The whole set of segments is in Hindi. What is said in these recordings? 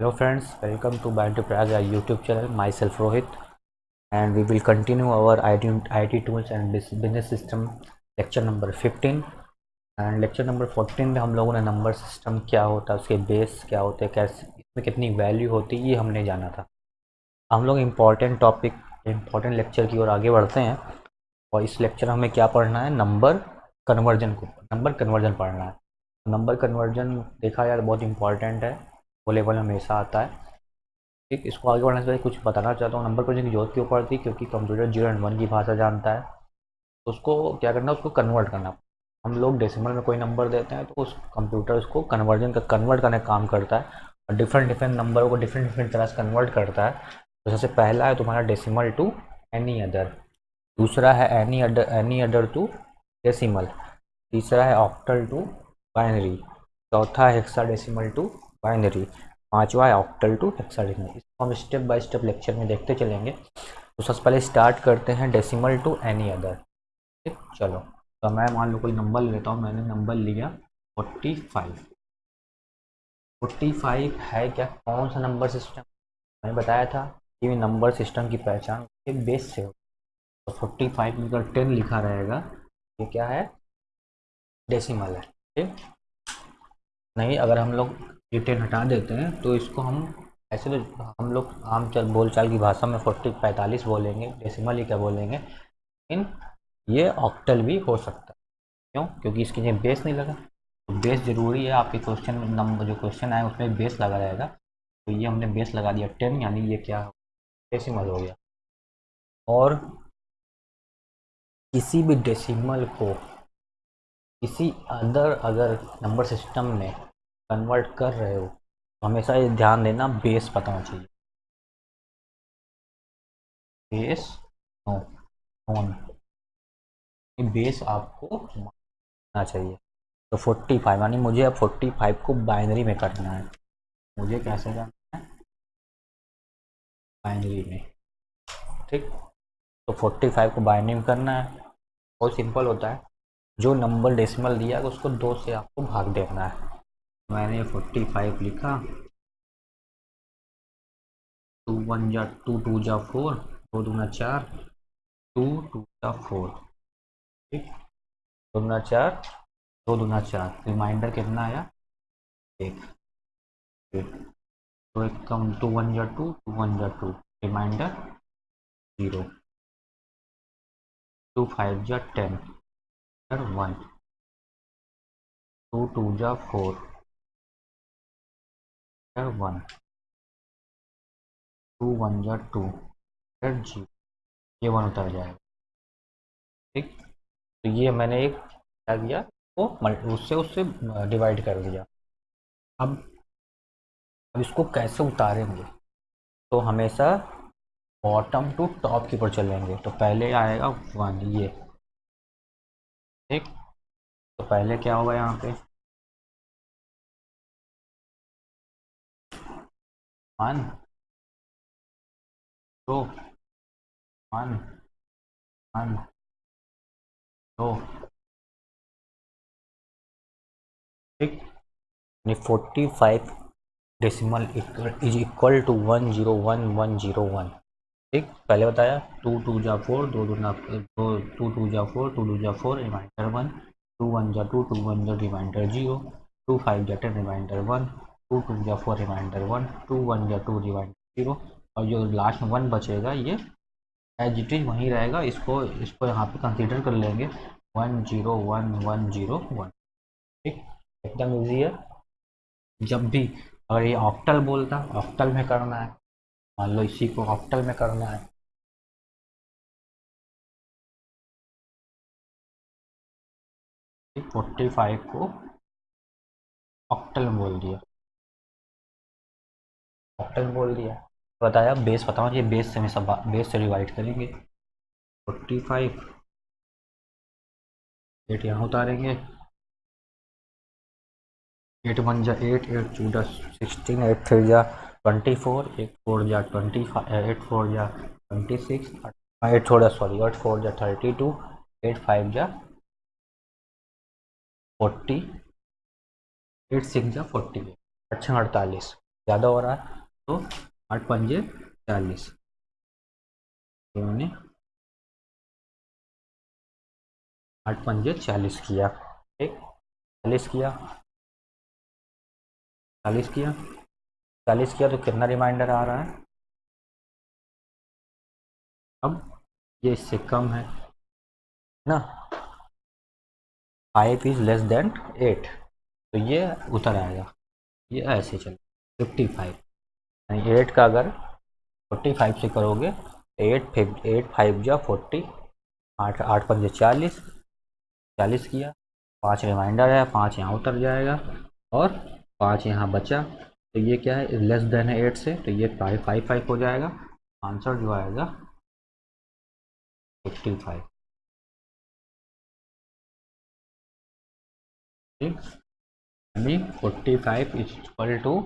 Hello friends, welcome to Bio Praga YouTube channel. Myself Rohit, and we will continue our IT, IT tools and business system lecture number 15 and lecture number 14 में हम लोगों ने नंबर सिस्टम क्या होता है उसके बेस क्या होते हैं कैसे इसमें कितनी वैल्यू होती है ये हमने जाना था। हम लोग इंपॉर्टेंट टॉपिक इंपॉर्टेंट लेक्चर की ओर आगे बढ़ते हैं। और इस लेक्चर हमें क्या पढ़ना है? नंबर कन्वर्जन को नंबर कन्वर्जन पढ़ना है। नंबर कन्वर्जन देखा यार बहुत इंपॉर्टेंट है। वो लेवल हमेशा आता है। ठीक, इसको आगे बढ़ने से पहले कुछ बताना चाहता हूँ। नंबर कन्वर्जन की ज़रूरत क्यों पड़ती क्योंकि कंप्यूटर ज़ीरो एंड वन की भाषा जानता है। उसको क्या करना, उसको कन्वर्ट करना। हम लोग डेसिमल में कोई नंबर देते हैं तो उस कंप्यूटर उसको कन्वर्जन का कन्वर्ट करने का काम करता है और डिफरेंट डिफरेंट नंबरों को डिफरेंट डिफरेंट तरह से कन्वर्ट करता है। तो सबसे पहला है तुम्हारा डेसिमल टू एनी अदर दूसरा है any other any other to decimal तीसरा है ऑक्टल टू बाइनरी चौथा है हेक्सा डेसिमल टू बाइनरी पांचवा है ऑक्टल टू हेक्साडेसिमल। इसको हम स्टेप बाय स्टेप लेक्चर में देखते चलेंगे। तो सबसे पहले स्टार्ट करते हैं डेसिमल टू एनी अदर ठीक, चलो। तो मैं मान लो कोई नंबर लेता हूँ, मैंने नंबर लिया फोर्टी फाइव फोर्टी फाइव है क्या? कौन सा नंबर सिस्टम मैंने बताया था कि नंबर सिस्टम की पहचान के बेस से हो तो फोर्टी फाइव में अगर टेन लिखा रहेगा। ये क्या है? डेसिमल है। ठीक? नहीं, अगर हम लोग टेन हटा देते हैं तो इसको हम ऐसे तो हम लोग आम चल बोलचाल की भाषा में फोर्टी पैंतालीस बोलेंगे डेसिमल ही क्या बोलेंगे, लेकिन ये ऑक्टल भी हो सकता है। क्यों? क्योंकि इसके लिए बेस नहीं लगा। तो बेस ज़रूरी है, आपके क्वेश्चन नंबर जो क्वेश्चन आए उसमें बेस लगा रहेगा। तो ये हमने बेस लगा दिया टेन यानी ये क्या डेसिमल हो गया। और किसी भी डेसिमल को किसी अदर अगर नंबर सिस्टम में कन्वर्ट कर रहे हो, हमेशा ये ध्यान देना बेस पता होना चाहिए। बेस? नो ऑन बेस आपको मानना चाहिए। तो 45 यानी मुझे अब 45 को बाइनरी में करना है। मुझे कैसे करना है? बाइनरी में। ठीक? तो 45 को बाइनरी में करना है। बहुत सिंपल होता है। जो नंबर डेसिमल दिया है, उसको दो से आपको भाग देना है। मैंने 45 लिखा। टू वन जा टू टू जा फोर दो दूना चार टू टू जा फोर ठीक? दो दूना चार, दो दूना चार। रिमाइंडर कितना आया? एक तो एक कम टू वन जा टू टू वन जा two reminder zero. Two five जा टेन वन टू टू जा फोर वन टू वन जा टू जी. ये वन उतर जाएगा। ठीक? तो ये मैंने एक क्या दिया? वो उससे उससे डिवाइड कर दिया। अब अब इसको कैसे उतारेंगे? तो हमेशा बॉटम टू टॉप के ऊपर चलेंगे। तो पहले आएगा वन ये। ठीक? तो पहले क्या होगा यहाँ पे? वन दो वन वन दो ठीक यानी forty five decimal is equal to one zero one one zero one ठीक पहले बताया टू टू जा फोर दो दो ना, दो टू टू जा फोर टू टू जा four reminder one two one जा टू टू वन जा रिमाइंडर ज़ीरो टू फाइव जा ten reminder one two two या four reminder one two one या टू रिमाइंडर ज़ीरो और जो लास्ट में वन बचेगा, ये एज इट इज़ वहीं रहेगा। इसको इसको यहाँ पे कंसीडर कर लेंगे। One zero one one zero one ठीक? एकदम ईजी है। जब भी, अगर ये ऑक्टल बोलता ऑक्टल में करना है। मान लो इसी को ऑक्टल में करना है। फोर्टी फाइव को ऑक्टल में बोल दिया। ऑक्टल बोल दिया। बताया बेस बताओ, ये बेस से हमेशा बेस से डिवाइड करेंगे। फोर्टी फाइव एट यहाँ उतारेंगे। एट वन जा एट एट टू जा सिक्सटीन एट थ्री जा ट्वेंटी फोर एट फोर जा ट्वेंटी फाइव एट फोर जा ट्वेंटी सिक्स एट फोर जा सॉरी एट फोर जा थर्टी टू एट फाइव जा फोर्टी एट सिक्स जा फोर्टी एट अच्छा अड़तालीस, ज़्यादा हो रहा है। तो आठ पंजे चालीस। आठ पंजे चालीस किया, ठीक? चालीस किया। चालीस किया। चालीस किया तो कितना रिमाइंडर आ रहा है? अब ये इससे कम है, ना? Five is less than eight तो ये उतर आएगा। ये ऐसे चल फिफ्टी फाइव एट का अगर फोर्टी फाइव से करोगे, एट फिफ, एट फाइव जो फोर्टी, आठ आठ पंजे चालीस चालीस किया, पाँच रिमाइंडर है, पाँच यहाँ उतर जाएगा, और पाँच यहाँ बचा तो ये क्या है लेस देन है एट से तो ये फाइव फाइव फाइव हो जाएगा, आंसर जो आएगा फिफ्टी फाइव ठीक? यानी forty five is equal to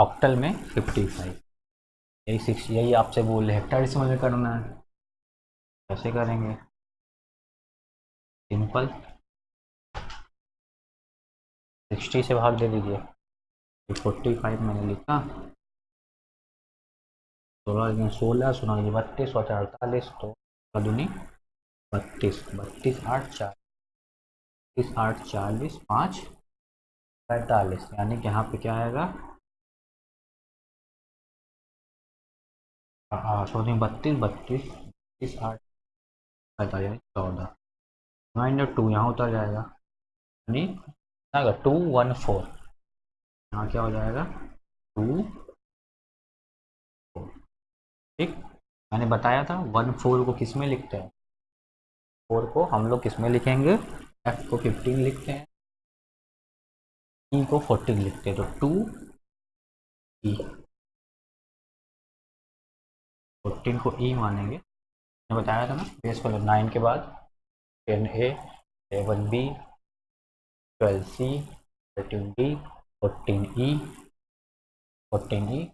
octal में फिफ्टी फाइव यही सिक्स यही आपसे बोल हेक्टाडेसिमल में करना है। कैसे करेंगे? सिंपल सिक्सटी से भाग दे दीजिए। फोर्टी फाइव मैंने लिखा। सोलह सोलह सोलह बत्तीस और अड़तालीस तो दुनी बत्तीस बत्तीस, आठ, चार। बत्तीस, आठ, चालीस, पाँच, पैंतालीस। यानी कि यहाँ पे क्या आएगा? सॉरी बत्तीस बत्तीस बत्तीस आठ पैंतालीस चौदह। माइनस टू यहाँ उतर जाएगा। यानी, आएगा टू वन फोर यहाँ क्या हो जाएगा? टू फोर ठीक? मैंने बताया था वन फोर को किसमें लिखते हैं? फोर को हम लोग किसमें लिखेंगे? एफ़ को फिफ्टीन लिखते हैं। ई को फोर्टीन लिखते हैं। तो टू ई फोर्टीन को ई e मानेंगे। मैंने बताया था ना बेस पर नाइन के बाद ten A B twelve C thirteen D fourteen E fourteen E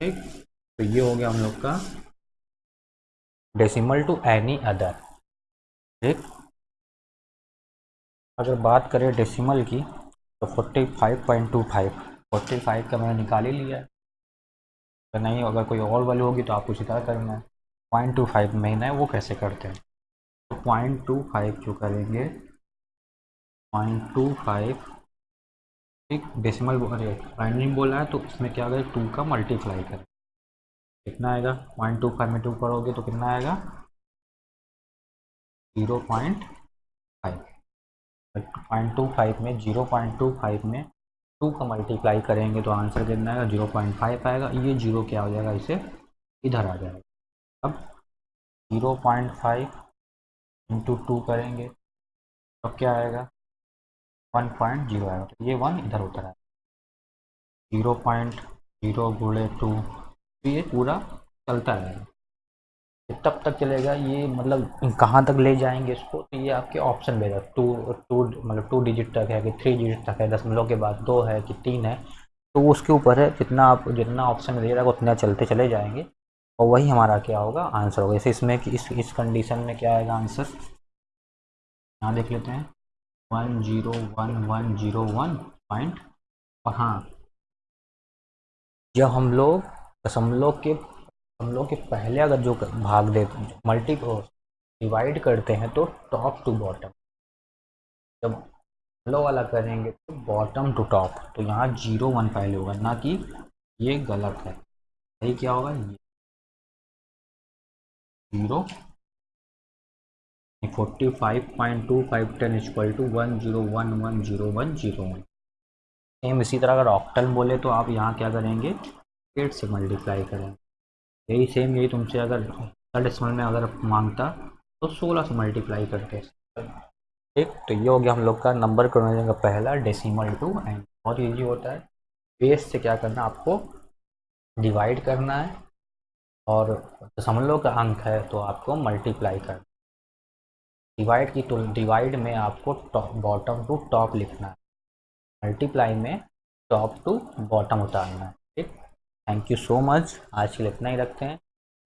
ठीक? तो ये हो गया हम लोग का डेसिमल टू एनी अदर ठीक? अगर बात करें डेसिमल की तो forty five point two five forty five का मैंने निकाल ही लिया। है तो नहीं अगर कोई और वैल्यू होगी तो आपको सीधा करना है। पॉइंट टू फाइव महीना है, वो कैसे करते हैं? तो पॉइंट टू फाइव जो करेंगे पॉइंट टू फाइव ठीक डेसिमल अरे बाइंडिंग बोला है तो इसमें क्या करें टू का मल्टीप्लाई करें। कितना आएगा? पॉइंट टू फाइव में टू करोगे तो कितना आएगा? Zero point five point two five में ज़ीरो पॉइंट टू फाइव में टू का मल्टीप्लाई करेंगे तो आंसर कितना आएगा ज़ीरो पॉइंट फाइव आएगा। ये ज़ीरो क्या हो जाएगा? इसे इधर आ जाएगा। अब zero point five into two करेंगे तो क्या आएगा? वन पॉइंट ज़ीरो आएगा। तो ये वन इधर उतर आएगा ज़ीरो पॉइंट ज़ीरो गुड़े टू तो ये पूरा चलता रहेगा। तब तक चलेगा, ये मतलब कहाँ तक ले जाएँगे इसको? तो ये आपके ऑप्शन भेजा टू टू मतलब टू डिजिट तक है कि थ्री डिजिट तक है दशमलव के बाद दो है कि तीन है तो उसके ऊपर है, जितना आप, जितना ऑप्शन दे रहा है, उतना चलते चले जाएँगे। और वही हमारा क्या होगा? आंसर होगा। जैसे इसमें कि इस इस कंडीशन में क्या आएगा आंसर यहाँ देख लेते हैं। One zero one one zero one point और हाँ। जब हम लोग दशमलव के हम लोग के पहले अगर जो भाग दे मल्टी को डिवाइड करते हैं तो टॉप टू बॉटम जब लो वाला करेंगे तो बॉटम टू टॉप तो यहाँ ज़ीरो वन पहले होगा, ना कि ये गलत है। सही क्या होगा? ये। Zero forty five point two five ten equal to one zero one one zero one zero one same इसी तरह अगर ऑक्टल बोले तो आप यहाँ क्या करेंगे? एट से मल्टीप्लाई करेंगे। यही सेम यही तुमसे अगर डेसिमल में अगर माँगता तो सोलह से मल्टीप्लाई करते ठीक तो ये हो गया हम लोग का नंबर करने का पहला डेसिमल टू एंड बहुत ईजी होता है। बेस से क्या करना, आपको डिवाइड करना है, और दशमलव का अंक है तो आपको मल्टीप्लाई करना डिवाइड की तो डिवाइड में आपको टॉप बॉटम टू टॉप लिखना है। मल्टीप्लाई में टॉप टू बॉटम उतारना है। ठीक। थैंक यू सो मच आज के लिए इतना ही रखते हैं।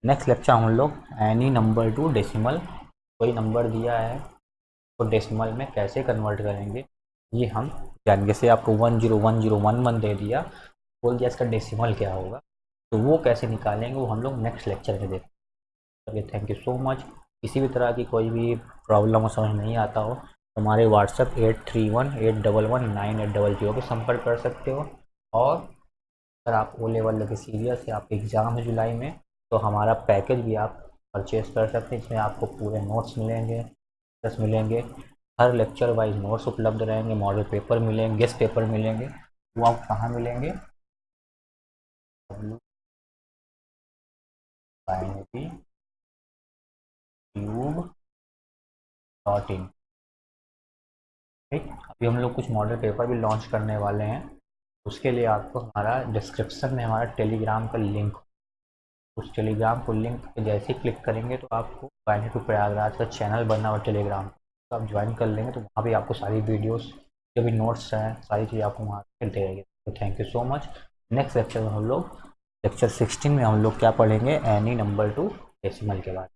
नेक्स्ट लेक्चर हम लोग एनी नंबर टू डेसिमल कोई नंबर दिया है तो डेसिमल में कैसे कन्वर्ट करेंगे, ये हम जान जैसे आपको one zero one zero one one दे दिया, बोल दिया इसका डेसिमल क्या होगा तो वो कैसे निकालेंगे, वो हम लोग नेक्स्ट लेक्चर में देखेंगे चलिए थैंक यू सो मच किसी भी तरह की कोई भी प्रॉब्लम हो, समझ नहीं आता हो तो हमारे WhatsApp eight three one eight double one nine eight double zero पर संपर्क कर सकते हो। और अगर आप ओ लेवल लगे सीरियस है आपके एग्ज़ाम है जुलाई में तो हमारा पैकेज भी आप परचेज कर सकते हैं इसमें आपको पूरे नोट्स मिलेंगे प्लस मिलेंगे, हर लेक्चर वाइज नोट्स उपलब्ध रहेंगे मॉडल पेपर मिलेंगे गेस्ट पेपर मिलेंगे, वो आप कहाँ मिलेंगे? डॉट इन ठीक, अभी हम लोग कुछ मॉडल पेपर भी लॉन्च करने वाले हैं। उसके लिए आपको हमारा डिस्क्रिप्शन में, हमारा टेलीग्राम का लिंक उस टेलीग्राम को लिंक जैसे ही क्लिक करेंगे तो आपको वाइंड टू प्रयागराज का चैनल बनना हुआ टेलीग्राम तो आप ज्वाइन कर लेंगे तो वहाँ भी आपको सारी वीडियोस जो भी नोट्स हैं, सारी चीज़ें आपको वहाँ मिलते रहेगी। तो thank you so much next lecture में हम लोग लेक्चर सिक्सटीन में हम लोग क्या पढ़ेंगे? एनी नंबर टू डेसिमल के बाद